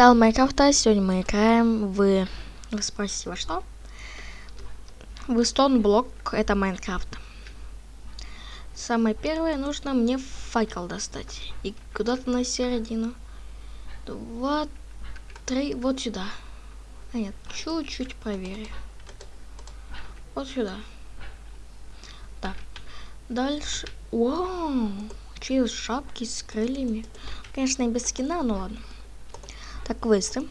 Стал Майнкрафта, сегодня мы играем в... Вы спросите, во что? В Block, это Майнкрафт. Самое первое, нужно мне факел достать. И куда-то на середину. Два, три, вот сюда. А нет, чуть-чуть проверю. Вот сюда. Так. Дальше. Вау! Через шапки с крыльями. Конечно, и без скина, но ладно. Так, квесты.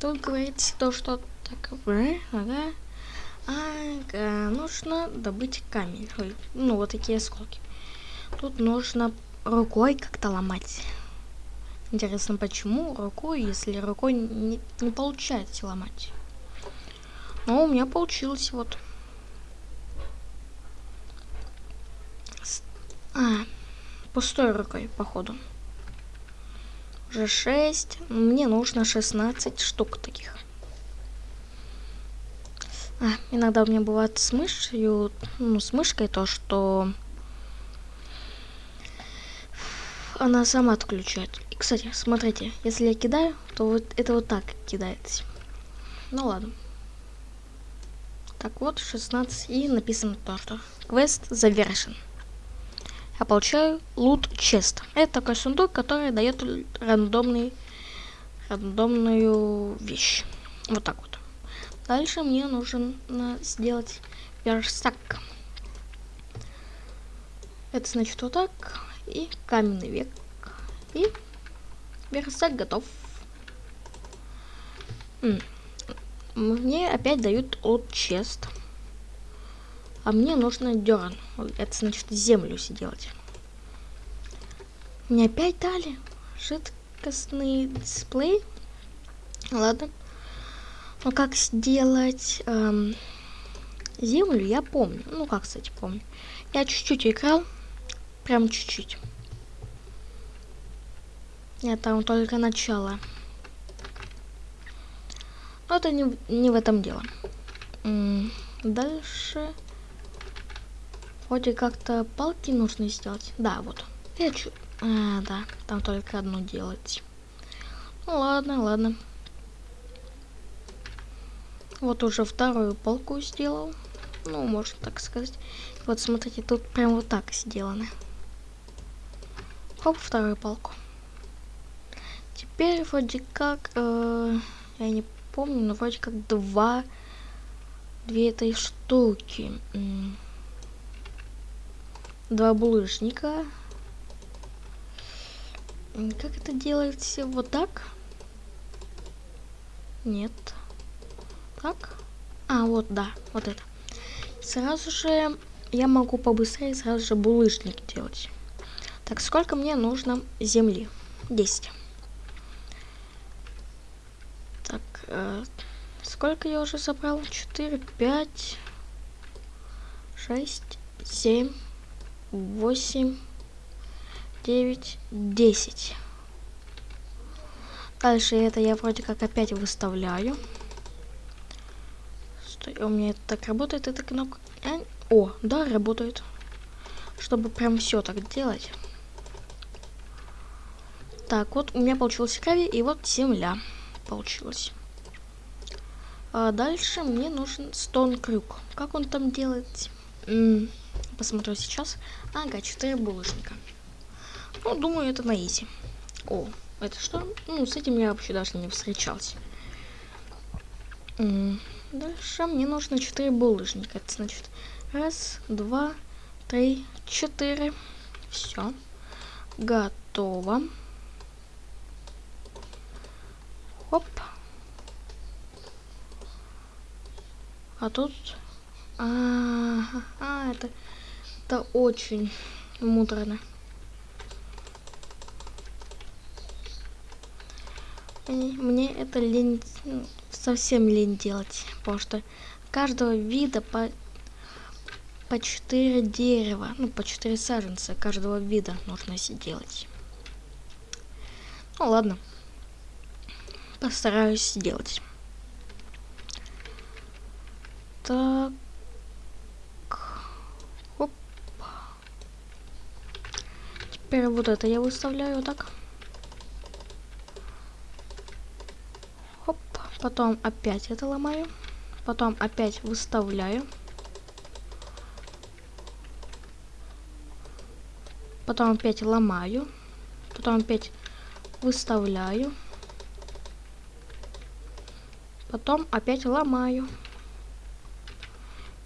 Тут говорится то, что так, ага. Ага, нужно добыть камень. Ой, ну, вот такие осколки. Тут нужно рукой как-то ломать. Интересно, почему рукой, если рукой не, не получается ломать? Но у меня получилось вот. А, пустой рукой, походу. Уже 6. Мне нужно 16 штук таких. А, иногда у меня бывает с мышью, ну, с мышкой то, что она сама отключает. И, кстати, смотрите, если я кидаю, то вот это вот так кидается. Ну ладно. Так вот, 16 и написано то, что квест завершен я получаю лут чест. Это такой сундук, который дает рандомный, рандомную вещь. Вот так вот. Дальше мне нужно сделать верстак. Это значит вот так. И каменный век. И верстак готов. Мне опять дают от чест. А мне нужно дерн. Это значит землю сделать. Мне опять дали жидкостный дисплей. Ладно. Но как сделать эм, землю, я помню. Ну, как, кстати, помню. Я чуть-чуть играл. Прям чуть-чуть. Нет, там только начало. Но это не, не в этом дело. Дальше... Вроде как-то палки нужно сделать. Да, вот. Я чу... А, да, там только одну делать. Ну ладно, ладно. Вот уже вторую палку сделал. Ну, можно так сказать. Вот смотрите, тут прям вот так сделано. Хоп, вторую палку. Теперь вроде как, э, я не помню, но вроде как два, две этой штуки два булыжника. Как это делается? Вот так? Нет. Так? А, вот, да, вот это. Сразу же я могу побыстрее сразу же булыжник делать. Так, сколько мне нужно земли? 10. Так, э, сколько я уже собрал? 4, 5, 6, 7, восемь, девять, десять. Дальше это я вроде как опять выставляю. Стой, у меня это так работает, эта кнопка. О, да, работает. Чтобы прям все так делать. Так, вот у меня получилось крови, и вот земля получилась. А дальше мне нужен стон крюк. Как он там делает? М посмотрю сейчас. Ага, 4 булочника. Ну, думаю, это на изи. О, это что? Ну, с этим я вообще даже не встречался. Дальше мне нужно 4 булыжника. Это значит раз, два, три, четыре. Все. Готово. Оп. А тут... А, -а, -а, а это это очень муторно. Мне это лень, ну, совсем лень делать, потому что каждого вида по по 4 дерева, ну по 4 саженца каждого вида нужно делать. Ну ладно, постараюсь сделать. Так. Теперь вот это я выставляю так. Потом опять это ломаю. Потом опять выставляю. Потом опять ломаю. Потом опять выставляю. Потом опять ломаю.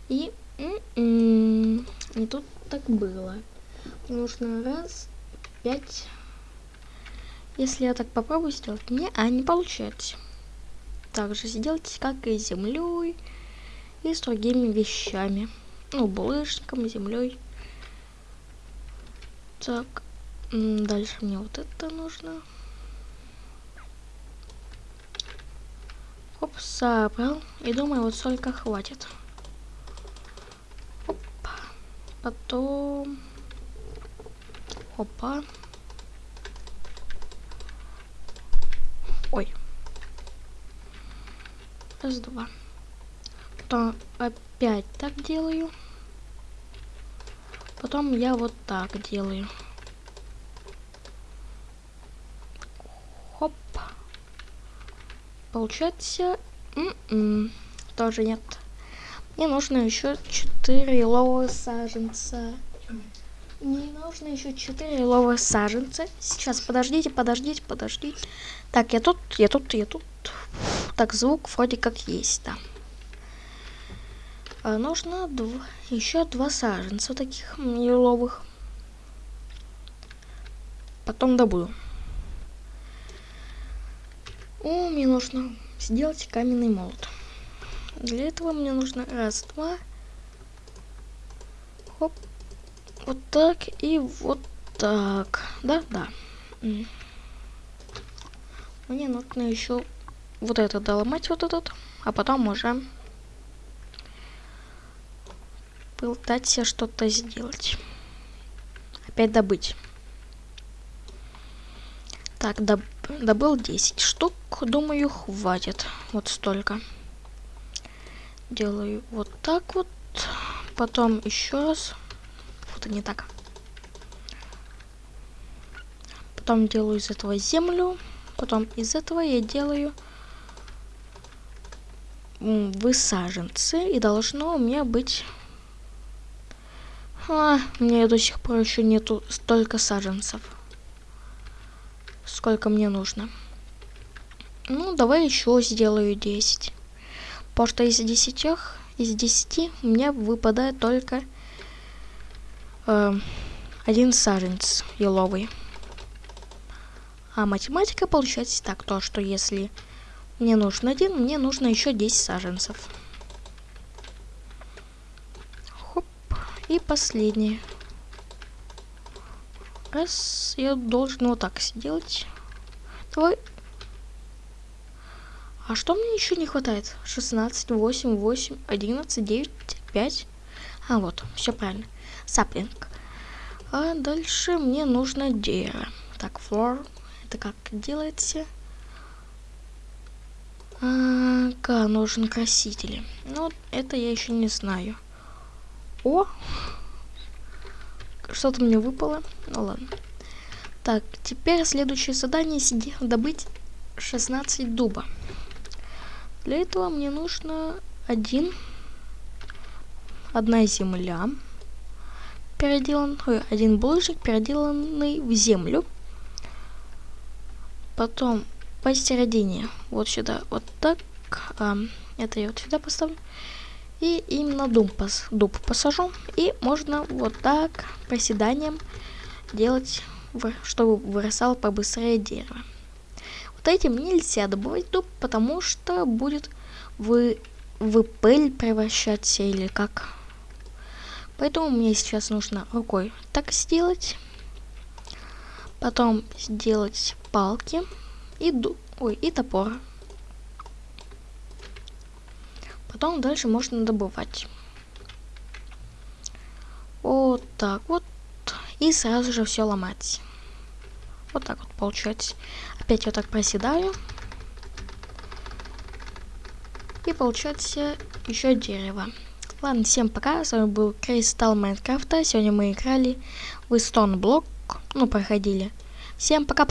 И м -м, не тут так было. Нужно раз, пять. Если я так попробую сделать, не, а не получается. Также сделайте, как и землей, и с другими вещами. Ну, булыжником, землей. Так, дальше мне вот это нужно. Оп, собрал. И думаю, вот столько хватит. Оп. Потом... Опа. Ой. Раз, два. Потом опять так делаю. Потом я вот так делаю. Хоп. Получается... М -м, тоже нет. Мне нужно еще 4 еловых саженца. Мне нужно еще 4 еловых саженца. Сейчас, подождите, подождите, подождите. Так, я тут, я тут, я тут. Так, звук вроде как есть, да. А нужно два, еще два саженца таких еловых. Потом добуду. О, мне нужно сделать каменный молот. Для этого мне нужно раз, два. Хоп. Вот так и вот так. Да, да. Мне нужно еще вот это доломать, вот этот. А потом уже пытаться что-то сделать. Опять добыть. Так, доб добыл 10 штук. Думаю, хватит. Вот столько. Делаю вот так вот. Потом еще раз. Вот не так. Потом делаю из этого землю. Потом из этого я делаю высаженцы. И должно у меня быть а, мне до сих пор еще нету столько саженцев. Сколько мне нужно. Ну, давай еще сделаю 10. Потому что из 10, из 10 у меня выпадает только э, один саженец еловый. А математика получается так, то что если мне нужен один, мне нужно еще 10 саженцев. И последний. Раз, я должен вот так сделать. Давай. А что мне еще не хватает? 16, 8, 8, 11, 9, 5. А, вот, все правильно. Саплинг. А дальше мне нужно дерево. Так, флор. Это как делается? А, нужен красители. Ну, это я еще не знаю. О! Что-то мне выпало. Ну ладно. Так, теперь следующее задание сиди, добыть 16 дуба. Для этого мне нужно один, одна земля, переделан, ой, один булыжник, переделанный в землю. Потом посередине, вот сюда, вот так, а, это я вот сюда поставлю. И именно дуб, пос, дуб посажу. И можно вот так проседанием делать, чтобы вырастало побыстрее дерево. Вот этим нельзя добывать дуб, потому что будет в, в пыль превращаться или как. Поэтому мне сейчас нужно рукой так сделать. Потом сделать палки и, ой, и топор. Потом дальше можно добывать. Вот так вот. И сразу же все ломать. Вот так вот получается. Опять вот так проседаю. И получается еще дерево. Ладно, всем пока. С вами был Кристалл Майнкрафта. Сегодня мы играли в Block. Ну, проходили. Всем пока.